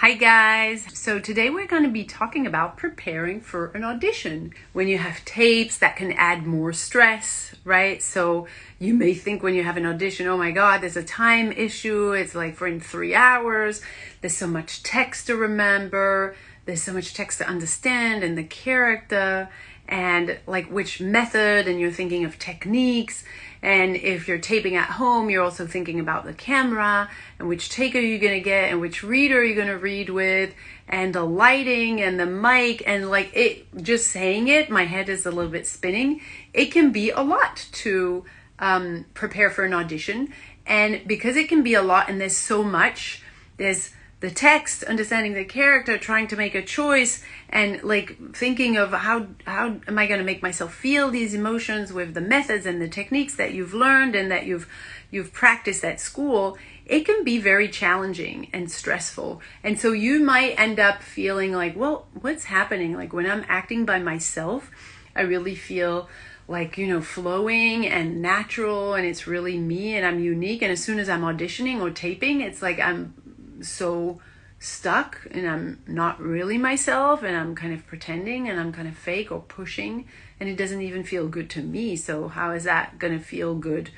Hi guys! So today we're going to be talking about preparing for an audition. When you have tapes that can add more stress, right? So you may think when you have an audition, oh my god, there's a time issue, it's like for in three hours, there's so much text to remember, there's so much text to understand and the character and like which method and you're thinking of techniques. And if you're taping at home you're also thinking about the camera and which take are you going to get and which reader are you going to read with and the lighting and the mic and like it just saying it my head is a little bit spinning. It can be a lot to um, prepare for an audition. And because it can be a lot and there's so much there's the text, understanding the character, trying to make a choice, and like thinking of how how am I going to make myself feel these emotions with the methods and the techniques that you've learned and that you've you've practiced at school. It can be very challenging and stressful, and so you might end up feeling like, well, what's happening? Like when I'm acting by myself, I really feel like you know flowing and natural and it's really me and i'm unique and as soon as i'm auditioning or taping it's like i'm so stuck and I'm not really myself and I'm kind of pretending and I'm kind of fake or pushing and it doesn't even feel good to me. So how is that going to feel good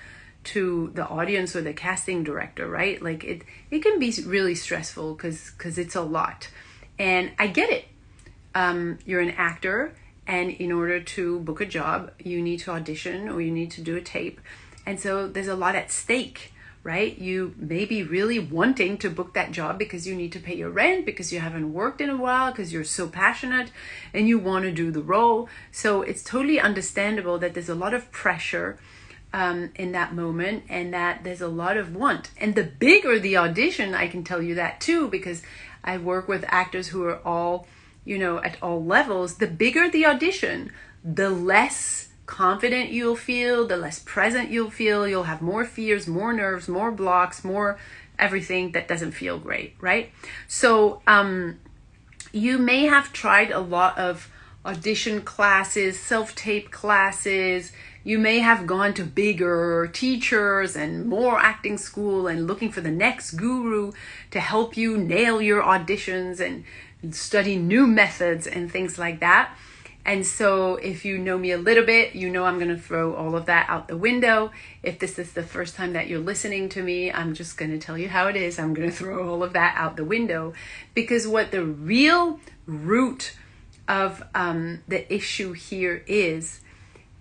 to the audience or the casting director, right? Like it it can be really stressful cuz cuz it's a lot. And I get it. Um, you're an actor and in order to book a job, you need to audition or you need to do a tape. And so there's a lot at stake right? You may be really wanting to book that job because you need to pay your rent, because you haven't worked in a while, because you're so passionate and you want to do the role. So it's totally understandable that there's a lot of pressure um, in that moment and that there's a lot of want. And the bigger the audition, I can tell you that too, because I work with actors who are all, you know, at all levels. The bigger the audition, the less confident you'll feel, the less present you'll feel. You'll have more fears, more nerves, more blocks, more everything that doesn't feel great, right? So, um, you may have tried a lot of audition classes, self tape classes. You may have gone to bigger teachers and more acting school and looking for the next guru to help you nail your auditions and study new methods and things like that. And so, if you know me a little bit, you know I'm going to throw all of that out the window. If this is the first time that you're listening to me, I'm just going to tell you how it is. I'm going to throw all of that out the window because what the real root of um, the issue here is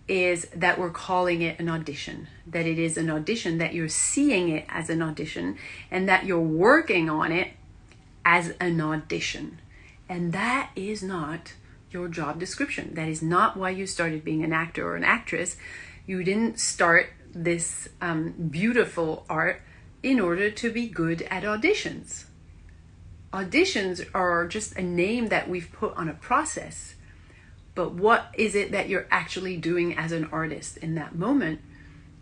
is that we're calling it an audition, that it is an audition, that you're seeing it as an audition, and that you're working on it as an audition. And that is not your job description. That is not why you started being an actor or an actress. You didn't start this um, beautiful art in order to be good at auditions. Auditions are just a name that we've put on a process. But what is it that you're actually doing as an artist in that moment?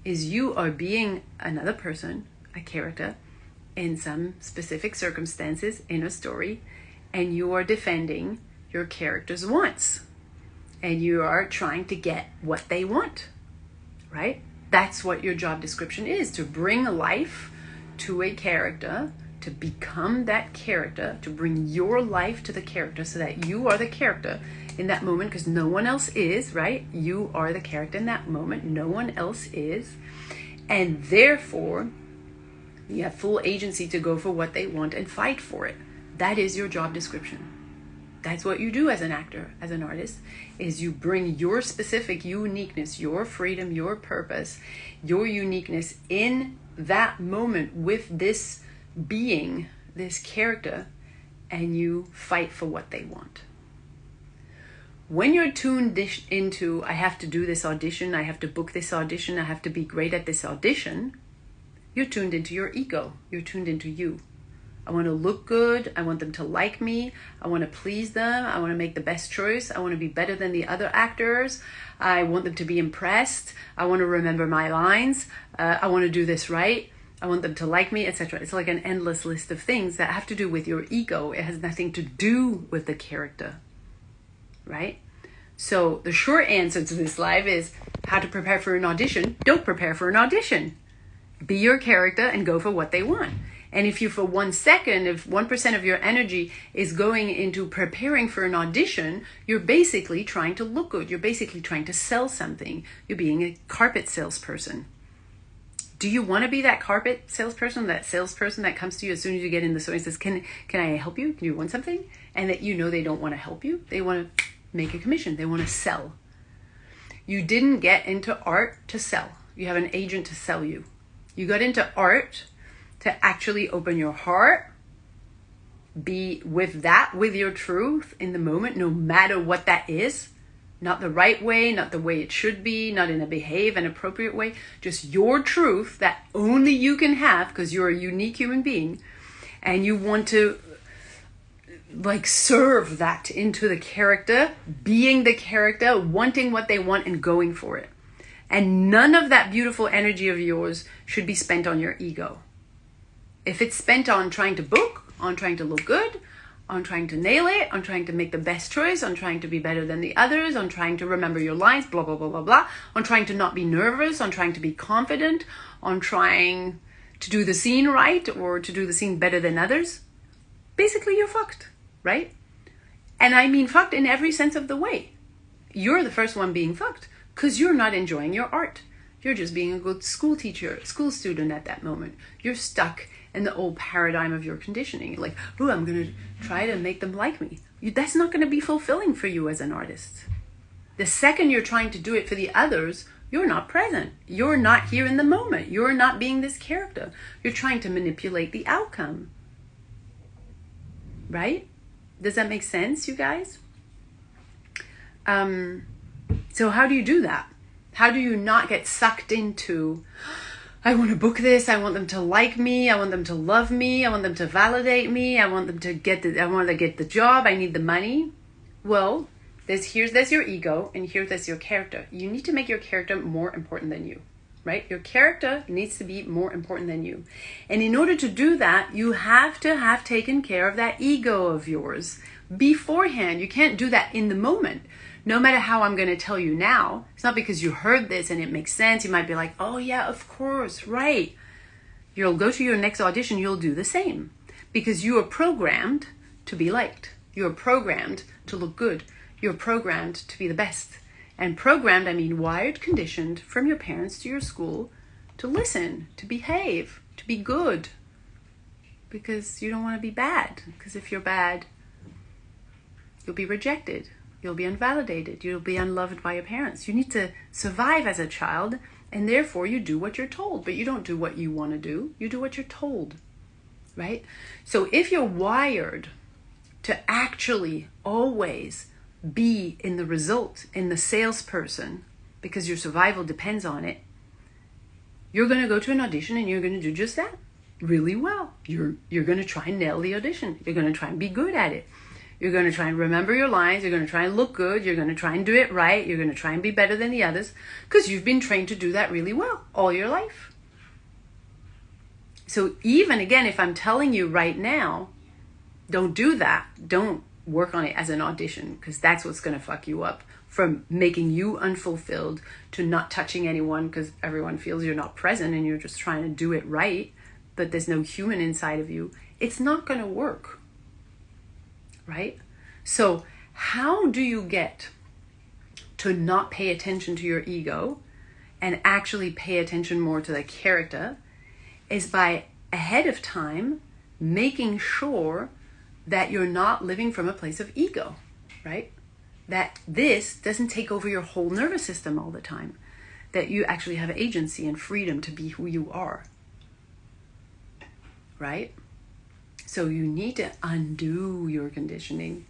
Is you are being another person, a character, in some specific circumstances in a story, and you are defending your character's wants and you are trying to get what they want, right? That's what your job description is to bring life to a character, to become that character, to bring your life to the character so that you are the character in that moment because no one else is, right? You are the character in that moment, no one else is. And therefore, you have full agency to go for what they want and fight for it. That is your job description that's what you do as an actor as an artist is you bring your specific uniqueness your freedom your purpose your uniqueness in that moment with this being this character and you fight for what they want. When you're tuned into i have to do this audition i have to book this audition i have to be great at this audition you're tuned into your ego you're tuned into you I want to look good. I want them to like me. I want to please them. I want to make the best choice. I want to be better than the other actors. I want them to be impressed. I want to remember my lines. Uh, I want to do this right. I want them to like me, etc. It's like an endless list of things that have to do with your ego. It has nothing to do with the character, right? So the short answer to this live is how to prepare for an audition. Don't prepare for an audition. Be your character and go for what they want. And if you, for one second, if 1% of your energy is going into preparing for an audition, you're basically trying to look good. You're basically trying to sell something. You're being a carpet salesperson. Do you want to be that carpet salesperson, that salesperson that comes to you as soon as you get in the store and says, "Can can I help you? Can you want something?" And that you know they don't want to help you. They want to make a commission. They want to sell. You didn't get into art to sell. You have an agent to sell you. You got into art to actually open your heart, be with that, with your truth in the moment, no matter what that is. Not the right way, not the way it should be, not in a behave and appropriate way, just your truth that only you can have because you're a unique human being and you want to like serve that into the character, being the character, wanting what they want and going for it. And none of that beautiful energy of yours should be spent on your ego. If it's spent on trying to book, on trying to look good, on trying to nail it, on trying to make the best choice, on trying to be better than the others, on trying to remember your lines, blah, blah, blah, blah, blah, on trying to not be nervous, on trying to be confident, on trying to do the scene right or to do the scene better than others, basically you're fucked, right? And I mean fucked in every sense of the way. You're the first one being fucked because you're not enjoying your art. You're just being a good school teacher, school student at that moment. You're stuck in the old paradigm of your conditioning. Like, oh, I'm going to try to make them like me. You, that's not going to be fulfilling for you as an artist. The second you're trying to do it for the others, you're not present. You're not here in the moment. You're not being this character. You're trying to manipulate the outcome. Right? Does that make sense, you guys? Um, so, how do you do that? How do you not get sucked into, I want to book this. I want them to like me. I want them to love me. I want them to validate me. I want them to get the I want to get the job. I need the money. Well, there's here's there's your ego and here's there's your character. You need to make your character more important than you. Right? Your character needs to be more important than you. And in order to do that, you have to have taken care of that ego of yours beforehand. You can't do that in the moment no matter how I'm going to tell you now, it's not because you heard this and it makes sense. You might be like, oh, yeah, of course, right. You'll go to your next audition, you'll do the same because you are programmed to be liked. You're programmed to look good. You're programmed to be the best. And programmed, I mean wired, conditioned from your parents to your school to listen, to behave, to be good. Because you don't want to be bad. Because if you're bad, you'll be rejected. You'll be invalidated. You'll be unloved by your parents. You need to survive as a child, and therefore you do what you're told, but you don't do what you want to do. You do what you're told, right? So if you're wired to actually always be in the result, in the salesperson, because your survival depends on it, you're going to go to an audition and you're going to do just that really well. You're you're going to try and nail the audition. You're going to try and be good at it. You're going to try and remember your lines. You're going to try and look good. You're going to try and do it right. You're going to try and be better than the others because you've been trained to do that really well all your life. So, even again, if I'm telling you right now, don't do that. Don't work on it as an audition because that's what's going to fuck you up from making you unfulfilled to not touching anyone because everyone feels you're not present and you're just trying to do it right, but there's no human inside of you. It's not going to work right? So, how do you get to not pay attention to your ego and actually pay attention more to the character? Is by ahead of time making sure that you're not living from a place of ego, right? That this doesn't take over your whole nervous system all the time. That you actually have agency and freedom to be who you are, right? So you need to undo your conditioning,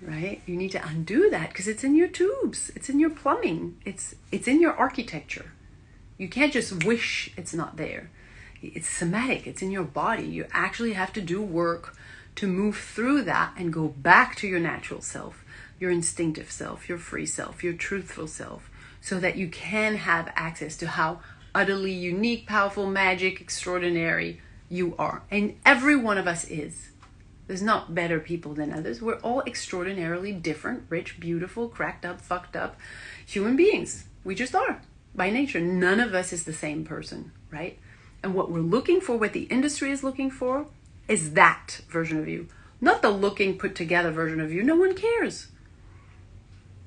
right? You need to undo that because it's in your tubes, it's in your plumbing, it's it's in your architecture. You can't just wish it's not there. It's somatic, it's in your body. You actually have to do work to move through that and go back to your natural self, your instinctive self, your free self, your truthful self, so that you can have access to how utterly unique, powerful, magic, extraordinary, you are. And every one of us is. There's not better people than others. We're all extraordinarily different, rich, beautiful, cracked up, fucked up human beings. We just are by nature. None of us is the same person, right? And what we're looking for, what the industry is looking for, is that version of you, not the looking put together version of you. No one cares.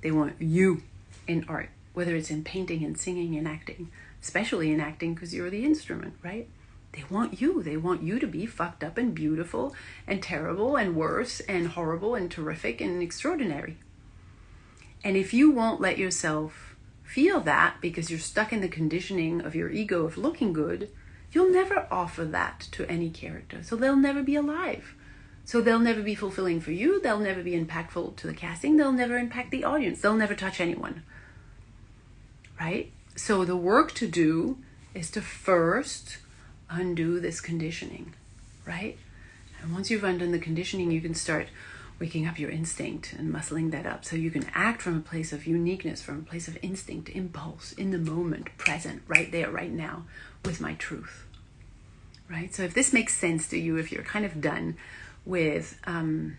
They want you in art, whether it's in painting and singing and acting, especially in acting because you're the instrument, right? They want you. They want you to be fucked up and beautiful and terrible and worse and horrible and terrific and extraordinary. And if you won't let yourself feel that because you're stuck in the conditioning of your ego of looking good, you'll never offer that to any character. So they'll never be alive. So they'll never be fulfilling for you. They'll never be impactful to the casting. They'll never impact the audience. They'll never touch anyone. Right? So the work to do is to first undo this conditioning. Right? And once you've undone the conditioning, you can start waking up your instinct and muscling that up so you can act from a place of uniqueness, from a place of instinct, impulse, in the moment, present, right there, right now, with my truth. Right? So if this makes sense to you, if you're kind of done with um,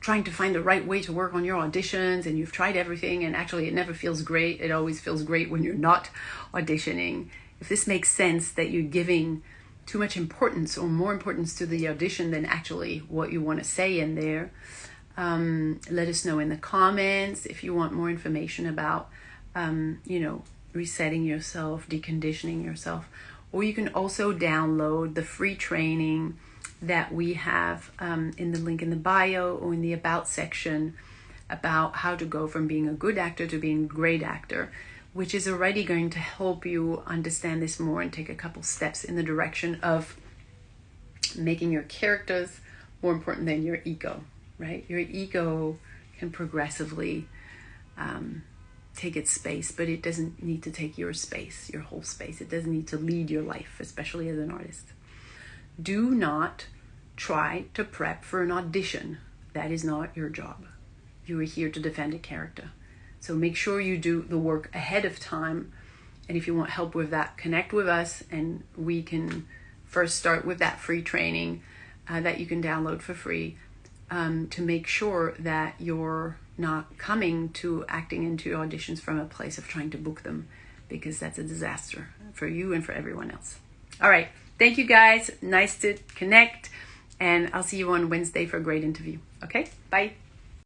trying to find the right way to work on your auditions and you've tried everything and actually it never feels great, it always feels great when you're not auditioning. If this makes sense that you're giving too much importance or more importance to the audition than actually what you want to say in there, um, let us know in the comments if you want more information about, um, you know, resetting yourself, deconditioning yourself. Or you can also download the free training that we have um, in the link in the bio or in the about section about how to go from being a good actor to being a great actor, which is already going to help you understand this more and take a couple steps in the direction of making your characters more important than your ego right? Your ego can progressively um, take its space, but it doesn't need to take your space, your whole space. It doesn't need to lead your life, especially as an artist. Do not try to prep for an audition. That is not your job. You are here to defend a character. So make sure you do the work ahead of time. And if you want help with that, connect with us and we can first start with that free training uh, that you can download for free um, to make sure that you're not coming to acting into auditions from a place of trying to book them because that's a disaster for you and for everyone else. All right. Thank you guys. Nice to connect. And I'll see you on Wednesday for a great interview. Okay? Bye.